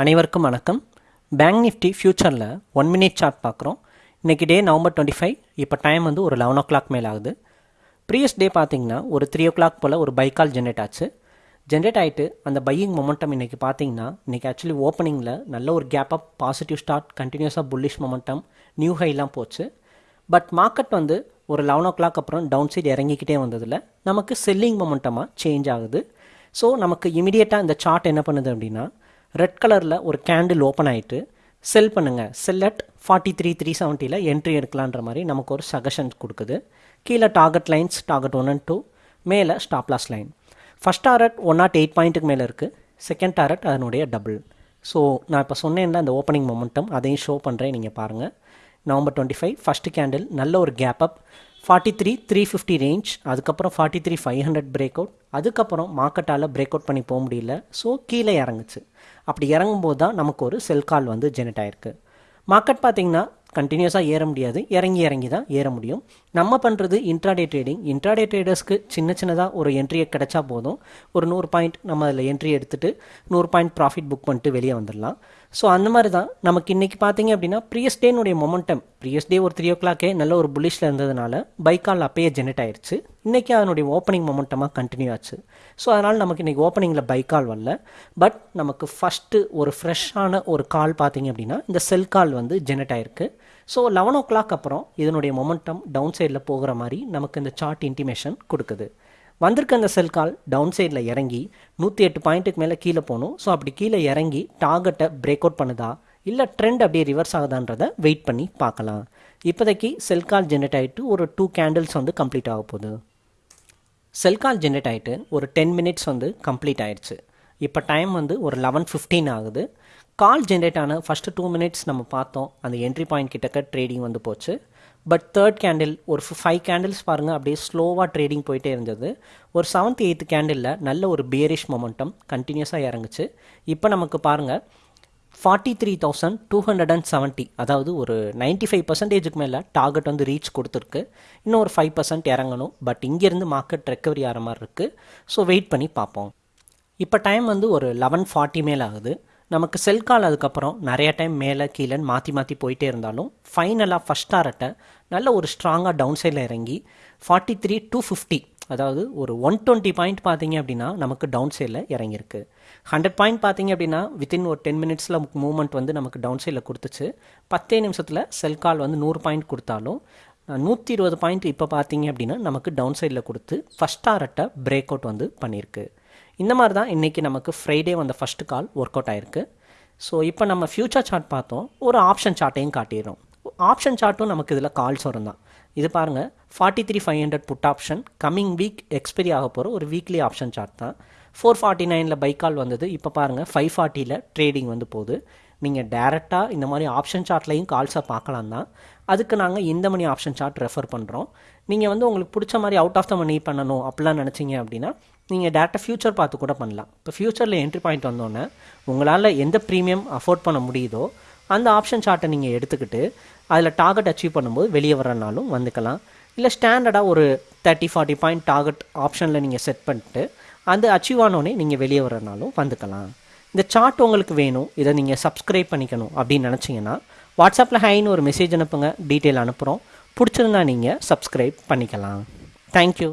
அனைவருக்கும் வணக்கம். பேங்க் நிஃப்டி ஃபியூச்சரில் ஒன் மினிட் சார்ட் பார்க்குறோம். இன்றைக்கி டே நவம்பர் டுவெண்ட்டி ஃபைவ் இப்போ டைம் வந்து ஒரு லெவன் ஓ கிளாக் மேலே ஆகுது. ப்ரீவியஸ் டே பார்த்தீங்கன்னா ஒரு த்ரீ ஓ கிளாக் போல் ஒரு பைக்கால் ஜென்ரேட் ஆச்சு. ஜென்ரேட் ஆகிட்டு அந்த பையிங் மொமெண்டம் இன்றைக்கி பார்த்தீங்கன்னா இன்றைக்கி ஆக்சுவலி ஓப்பனிங்கில் நல்ல ஒரு கேப் அப் பாசிட்டிவ் ஸ்டார்ட் கண்டினியூஸாக புல்லிஷ் மொமெண்டம் நியூ ஹைலாம் போச்சு. பட் மார்க்கெட் வந்து ஒரு லெவன் ஓ கிளாக் அப்புறம் டவுன் சைடு இறங்கிக்கிட்டே வந்ததில் நமக்கு செல்லிங் மொமெண்டமாக சேஞ்ச் ஆகுது. ஸோ நமக்கு இமீடியட்டாக இந்த சார்ட் என்ன பண்ணுது அப்படின்னா ரெட் கலரில் ஒரு கேண்டில் ஓப்பன் ஆகிட்டு செல் பண்ணுங்கள் sell at forty three three செவன்ட்டியில் entry எடுக்கலான்ற மாதிரி நமக்கு ஒரு சஜஷன் கொடுக்குது. கீழே target lines target one and two மேலே stop loss line first target one nought eight பாயிண்ட்டுக்கு மேலே இருக்குது செகண்ட் டாரட் அதனுடைய டபுள் ஸோ நான் இப்போ சொன்னேன்ல அந்த ஓப்பனிங் மொமெண்டம் அதையும் ஷோ பண்ணுறேன் நீங்கள் பாருங்கள் November twenty five first candle நல்ல ஒரு gap up forty three three fifty range அதுக்கப்புறம் forty three five hundred break out அதுக்கப்புறம் மார்க்கெட்டால் பிரேக் அவுட் பண்ணி போக முடியல. ஸோ கீழே இறங்குச்சு. அப்படி இறங்கும்போது தான் நமக்கு ஒரு செல் கால் வந்து ஜெனரேட் ஆயிருக்கு. மார்க்கெட் பார்த்தீங்கன்னா கண்டினியூஸாக ஏற முடியாது. இறங்கி இறங்கி தான் ஏற முடியும். நம்ம பண்ணுறது இன்ட்ராடே ட்ரேடிங் இன்ட்ராடே ட்ரேடர்ஸ்க்கு சின்ன சின்னதாக ஒரு என்ட்ரியை கிடைச்சா போதும். ஒரு நூறு பாயிண்ட் நம்ம அதில் என்ட்ரி எடுத்துகிட்டு நூறு பாயிண்ட் ப்ராஃபிட் புக் பண்ணிட்டு வெளியே வந்துடலாம். ஸோ அந்த மாதிரி தான் நமக்கு இன்றைக்கி பார்த்தீங்க அப்படின்னா ப்ரீயஸ் டேனுடைய மொமெண்டம் ப்ரீயஸ் டே ஒரு த்ரீ ஓ கிளாக்கே நல்ல ஒரு புல்லிஷில் இருந்ததுனால பைக்கால் அப்பயே ஜெனரேட் ஆயிடுச்சு இன்றைக்கி அதனுடைய ஓப்பனிங் மொமெண்டமாக கண்டினியூ ஆச்சு. ஸோ அதனால் நமக்கு இன்றைக்கி ஓப்பனிங்கில் பைக்கால் வரல. பட் நமக்கு ஃபஸ்ட்டு ஒரு ஃப்ரெஷ்ஷான ஒரு கால் பார்த்தீங்க அப்படின்னா இந்த செல் கால் வந்து ஜெனரேட் ஆயிருக்கு. ஸோ லெவன் ஓ கிளாக் அப்புறம் இதனுடைய மொமெண்டம் டவுன் சைடில் போகிற மாதிரி நமக்கு இந்த சார்ட் இன்டிமேஷன் கொடுக்குது. வந்திருக்க அந்த செல் கால் டவுன் சைடில் இறங்கி நூற்றி எட்டு பாயிண்ட்டுக்கு மேலே கீழே போகணும். ஸோ அப்படி கீழே இறங்கி டார்கெட்டை பிரேக் அவுட் பண்ணுதா? இல்லை ட்ரெண்ட் அப்படியே ரிவர்ஸ் ஆகுதான்றதை வெயிட் பண்ணி பார்க்கலாம். இப்போதைக்கு செல் கால் ஜென்ரேட் ஆகிட்டு ஒரு டூ கேண்டில்ஸ் வந்து கம்ப்ளீட் ஆக போகுது. செல் கால் ஜென்ரேட் ஆகிட்டு ஒரு டென் மினிட்ஸ் வந்து கம்ப்ளீட் ஆயிடுச்சு. இப்போ டைம் வந்து ஒரு லெவன் ஃபிஃப்டீன் ஆகுது. கால் ஜென்ரேட் ஆன ஃபஸ்ட்டு டூ மினிட்ஸ் நம்ம பார்த்தோம். அந்த என்ட்ரி பாயிண்ட் கிட்டக்க ட்ரேடிங் வந்து போச்சு. பட் தேர்ட் கேண்டில் ஒரு ஃபைவ் கேண்டில்ஸ் பாருங்கள் அப்படியே ஸ்லோவாக ட்ரேடிங் போயிட்டே இருந்தது. ஒரு செவன்த் எயித்து கேண்டிலில் நல்ல ஒரு பியரிஷ் மொமெண்டம் கண்டினியூஸாக இறங்குச்சு. இப்போ நமக்கு பாருங்கள் forty three thousand two hundred and seventy அதாவது ஒரு நைன்ட்டி ஃபைவ் பர்சன்டேஜுக்கு மேலே டார்கெட் வந்து ரீச் கொடுத்துருக்கு. இன்னும் ஒரு ஃபைவ் பர்சன்ட் இறங்கணும். பட் இங்கேருந்து மார்க்கெட் ரெக்கவரி ஆகிற மாதிரி இருக்குது ஸோ வெயிட் பண்ணி பார்ப்போம். இப்போ டைம் வந்து ஒரு லெவன் ஃபார்ட்டி மேல் ஆகுது. நமக்கு செல் கால் அதுக்கப்புறம் நிறைய டைம் மேலே கீழேன்னு மாற்றி மாற்றி போயிட்டே இருந்தாலும் ஃபைனலாக ஃபஸ்ட் டாரட்டை நல்ல ஒரு ஸ்ட்ராங்காக டவுன் சைடில் இறங்கி ஃபார்ட்டி த்ரீ டூ ஃபிஃப்டி அதாவது ஒரு ஒன் டுவெண்ட்டி பாயிண்ட் பார்த்தீங்க அப்படின்னா நமக்கு டவுன் சைடில் இறங்கியிருக்கு. ஹண்ட்ரட் பாயிண்ட் பார்த்தீங்க அப்படின்னா வித்தின் ஒரு டென் மினிட்ஸில் மூவ்மெண்ட் வந்து நமக்கு டவுன் சைடில் கொடுத்துச்சு. பத்தே நிமிஷத்தில் செல் கால் வந்து நூறு பாயிண்ட் கொடுத்தாலும் நூற்றி இருபது பாயிண்ட் இப்போ பார்த்தீங்க அப்படின்னா நமக்கு டவுன் சைடில் கொடுத்து ஃபஸ்ட் டாரட்டை பிரேக் அவுட் வந்து பண்ணியிருக்கு. இந்த மாதிரி தான் இன்றைக்கி நமக்கு ஃப்ரைடே வந்த ஃபஸ்ட்டு கால் ஒர்க் அவுட் ஆயிருக்கு. ஸோ இப்போ நம்ம ஃப்யூச்சர் சார்ட் பார்த்தோம். ஒரு ஆப்ஷன் சார்ட்டையும் காட்டிடுறோம். ஆப்ஷன் சார்ட்டும் நமக்கு இதில் கால்ஸ் வரும் தான். இது பாருங்கள் forty three five hundred put option coming week expiry ஆக போகிற ஒரு வீக்லி ஆப்ஷன் சார்ட் தான். ஃபோர் ஃபார்ட்டி நைனில் பைக்கால் வந்தது. இப்போ பாருங்கள் ஃபைவ் ஃபார்ட்டியில் ட்ரேடிங் வந்து போகுது. நீங்கள் டேரெக்டாக இந்த மாதிரி ஆப்ஷன் சார்ட்லையும் கால்ஸை பார்க்கலாம் தான் அதுக்கு நாங்கள் இந்த மணி ஆப்ஷன் சார்ட் ரெஃபர் பண்ணுறோம் நீங்கள் வந்து உங்களுக்கு பிடிச்ச மாதிரி அவுட் ஆஃப் த மணி பண்ணணும் அப்படிலாம் நினச்சிங்க அப்படின்னா நீங்கள் டேரெக்டாக ஃப்யூச்சர் பார்த்து கூட பண்ணலாம். இப்போ ஃப்யூச்சரில் என்ட்ரி பாயிண்ட் வந்தோன்னே உங்களால் எந்த ப்ரீமியம் அஃபோர்ட் பண்ண முடியுதோ அந்த ஆப்ஷன் சார்ட்டை நீங்கள் எடுத்துக்கிட்டு அதில் டார்கெட் அச்சீவ் பண்ணும்போது வெளியே வரனாலும் வந்துக்கலாம். இல்லை ஸ்டாண்டர்டாக ஒரு தேர்ட்டி ஃபார்ட்டி பாயிண்ட் டார்கெட் ஆப்ஷனில் நீங்கள் செட் பண்ணிட்டு அந்த அச்சீவ் ஆனோடனே நீங்கள் வெளியே வரனாலும் வந்துக்கலாம். இந்த சார்ட் உங்களுக்கு வேணும். இதை நீங்கள் சப்ஸ்கிரைப் பண்ணிக்கணும் அப்படின்னு நினச்சிங்கன்னா வாட்ஸ்அப்பில் ஹைன்னு ஒரு மெசேஜ் அனுப்புங்க. டீட்டெயில் அனுப்புகிறோம் பிடிச்சிருந்தா நீங்கள் சப்ஸ்கிரைப் பண்ணிக்கலாம். தேங்க்யூ